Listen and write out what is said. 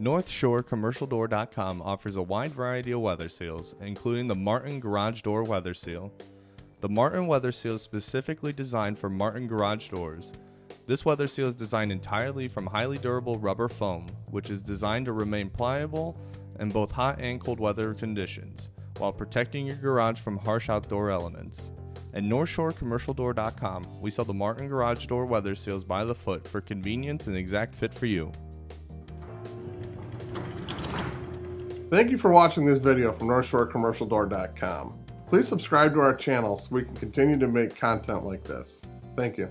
NorthshoreCommercialDoor.com offers a wide variety of weather seals, including the Martin Garage Door Weather Seal. The Martin Weather Seal is specifically designed for Martin garage doors. This weather seal is designed entirely from highly durable rubber foam, which is designed to remain pliable in both hot and cold weather conditions, while protecting your garage from harsh outdoor elements. At NorthshoreCommercialDoor.com, we sell the Martin Garage Door Weather Seals by the foot for convenience and exact fit for you. Thank you for watching this video from NorthshoreCommercialDoor.com. Please subscribe to our channel so we can continue to make content like this. Thank you.